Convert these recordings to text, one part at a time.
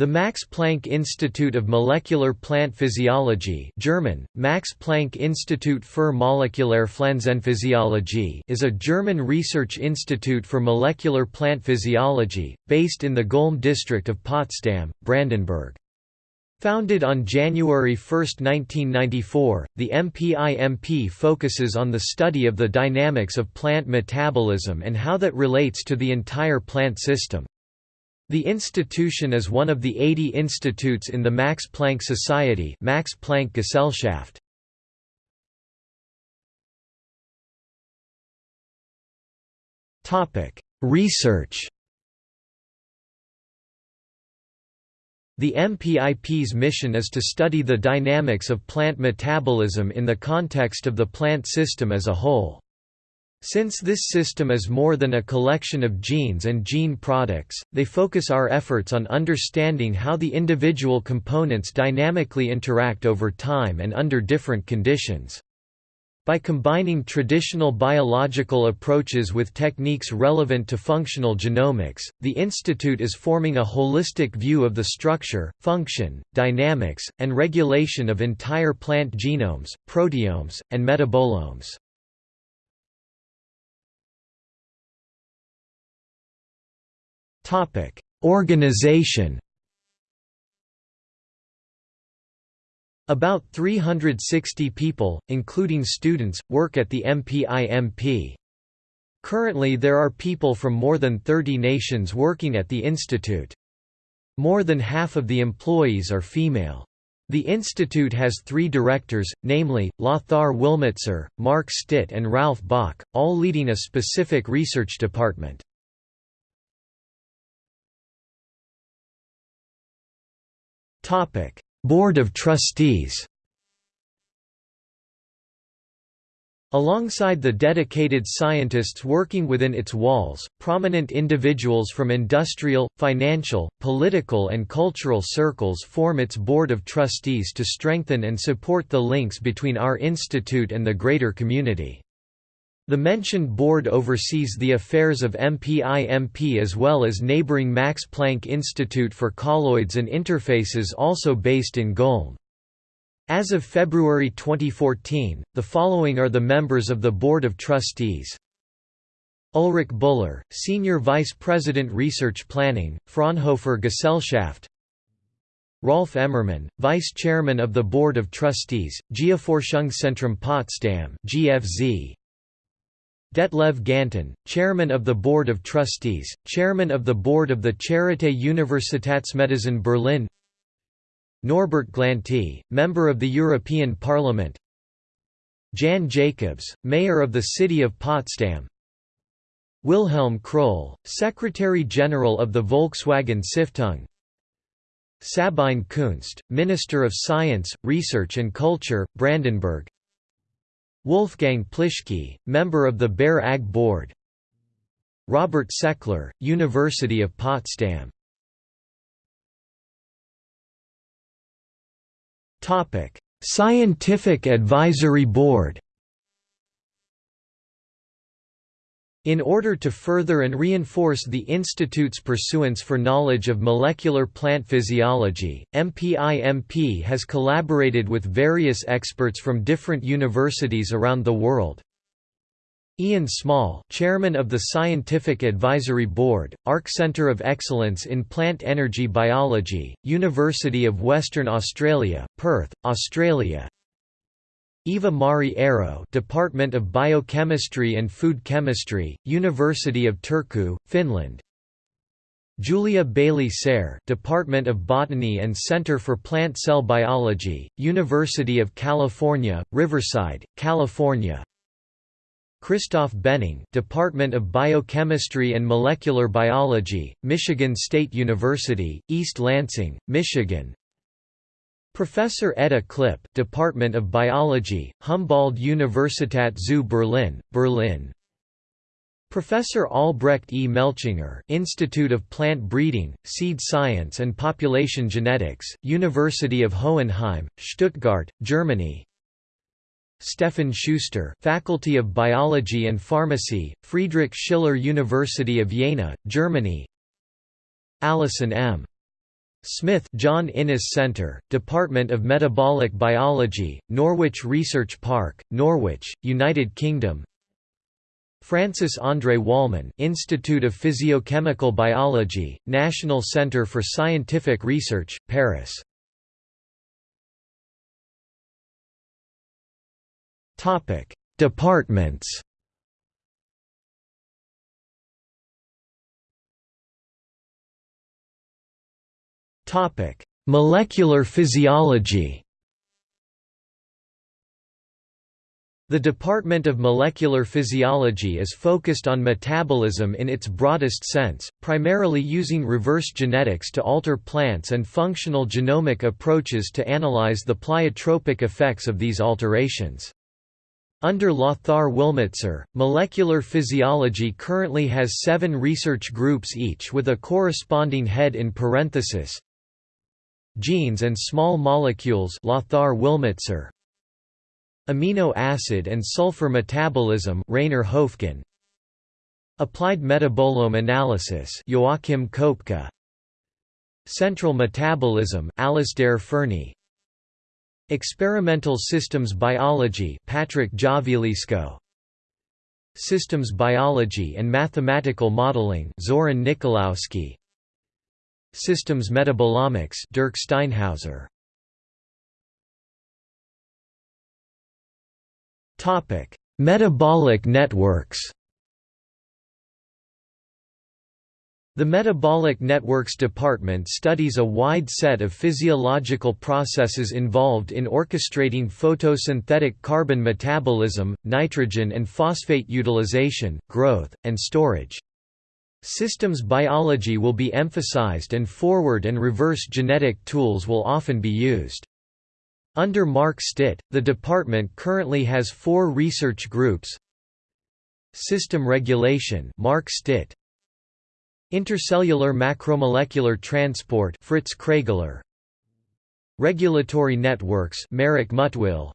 The Max Planck Institute of Molecular Plant Physiology German, Max Planck Institut für Molekuläre Pflanzenphysiologie is a German research institute for molecular plant physiology, based in the Golm district of Potsdam, Brandenburg. Founded on January 1, 1994, the MPIMP focuses on the study of the dynamics of plant metabolism and how that relates to the entire plant system. The institution is one of the 80 institutes in the Max Planck Society Max Planck Gesellschaft. Research The MPIP's mission is to study the dynamics of plant metabolism in the context of the plant system as a whole. Since this system is more than a collection of genes and gene products, they focus our efforts on understanding how the individual components dynamically interact over time and under different conditions. By combining traditional biological approaches with techniques relevant to functional genomics, the Institute is forming a holistic view of the structure, function, dynamics, and regulation of entire plant genomes, proteomes, and metabolomes. Organization About 360 people, including students, work at the MPIMP. Currently there are people from more than 30 nations working at the institute. More than half of the employees are female. The institute has three directors, namely, Lothar Willmitzer, Mark Stitt and Ralph Bock, all leading a specific research department. Board of Trustees Alongside the dedicated scientists working within its walls, prominent individuals from industrial, financial, political and cultural circles form its board of trustees to strengthen and support the links between our institute and the greater community. The mentioned board oversees the affairs of MPIMP as well as neighboring Max Planck Institute for Colloids and Interfaces also based in Golm. As of February 2014, the following are the members of the Board of Trustees. Ulrich Buller, Senior Vice President Research Planning, Fraunhofer Gesellschaft Rolf Emmermann, Vice Chairman of the Board of Trustees, Geoforschungszentrum Potsdam GFZ, Detlev Ganten, Chairman of the Board of Trustees, Chairman of the Board of the Charité Universitätsmedizin Berlin. Norbert Glante, Member of the European Parliament. Jann Jakobs, Mayor of the City of Potsdam. Wilhelm Krull, Secretary-General of the Volkswagen Stiftung. Sabine Kunst, Minister of Science, Research and Culture, Brandenburg Wolfgang Plischke, member of the Bayer AG Board. Robert Seckler, University of Potsdam. Scientific Advisory Board In order to further and reinforce the Institute's pursuance for knowledge of molecular plant physiology, MPIMP has collaborated with various experts from different universities around the world. Ian Small, chairman of the Scientific Advisory Board, ARC Centre of Excellence in Plant Energy Biology, University of Western Australia, Perth, Australia. Eva Mari Aro Department of Biochemistry and Food Chemistry, University of Turku, Finland. Julia Bailey Serres Department of Botany and Center for Plant Cell Biology, University of California, Riverside, California. Christoph Benning Department of Biochemistry and Molecular Biology, Michigan State University, East Lansing, Michigan Professor Edda Klipp, Department of Biology, Humboldt-Universität zu Berlin, Berlin. Professor Albrecht E. Melchinger, Institute of Plant Breeding, Seed Science and Population Genetics, University of Hohenheim, Stuttgart, Germany. Stefan Schuster, Faculty of Biology and Pharmacy, Friedrich Schiller University of Jena, Germany. Alison M. Smith John Innes Centre, Department of Metabolic Biology, Norwich Research Park, Norwich, United Kingdom. Francis André Wollman Institute of Physiochemical Biology, National Centre for Scientific Research, Paris. Departments Topic: Molecular physiology. The Department of Molecular Physiology is focused on metabolism in its broadest sense, primarily using reverse genetics to alter plants and functional genomic approaches to analyze the pleiotropic effects of these alterations. Under Lothar Willmitzer, molecular physiology currently has seven research groups each with a corresponding head in parenthesis, Genes and small molecules Lothar Willmitzer Amino acid and sulfur metabolism Rainer Höfgen Applied metabolome analysis Joachim Kopka Central metabolism Alasdair Fernie. Experimental systems biology Patrick Giavalisco Systems biology and mathematical modeling Zoran Nikoloski Systems metabolomics Dirk Steinhauser Topic: Metabolic networks. The Metabolic Networks Department studies a wide set of physiological processes involved in orchestrating photosynthetic carbon metabolism, nitrogen and phosphate utilization, growth, and storage. Systems biology will be emphasized and forward and reverse genetic tools will often be used. Under Mark Stitt, the department currently has four research groups. System Regulation Mark Stitt. Intercellular Macromolecular Transport Fritz Kragler Regulatory Networks Marek Mutwil.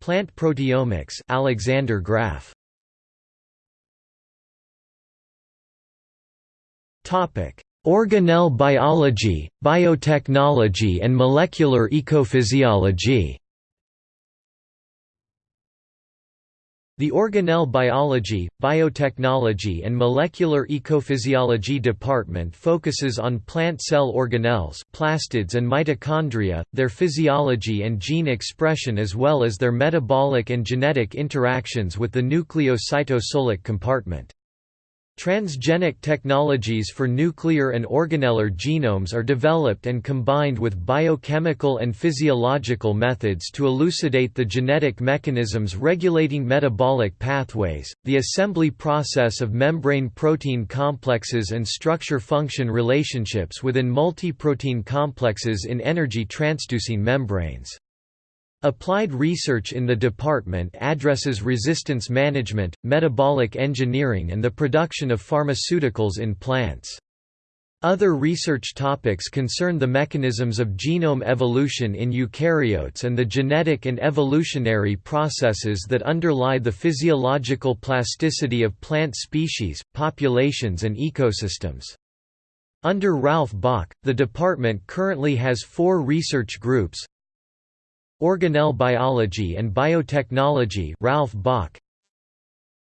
Plant Proteomics Alexander Graf Organelle biology, biotechnology and molecular ecophysiology The Organelle Biology, Biotechnology and Molecular Ecophysiology department focuses on plant cell organelles plastids and mitochondria, their physiology and gene expression as well as their metabolic and genetic interactions with the nucleocytosolic compartment. Transgenic technologies for nuclear and organellar genomes are developed and combined with biochemical and physiological methods to elucidate the genetic mechanisms regulating metabolic pathways, the assembly process of membrane protein complexes and structure-function relationships within multiprotein complexes in energy transducing membranes. Applied research in the department addresses resistance management, metabolic engineering and the production of pharmaceuticals in plants. Other research topics concern the mechanisms of genome evolution in eukaryotes and the genetic and evolutionary processes that underlie the physiological plasticity of plant species, populations and ecosystems. Under Ralph Bock, the department currently has four research groups Organelle Biology and Biotechnology Ralph Bock.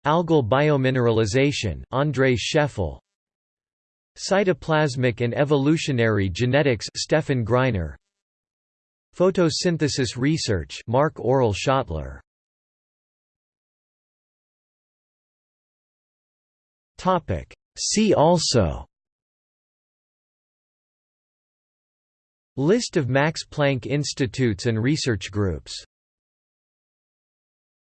Algal biomineralization Andrei Scheffel. Cytoplasmic and evolutionary genetics Stefan Greiner. Photosynthesis research Mark Aurel Schöttler. Topic. See also List of Max Planck institutes and research groups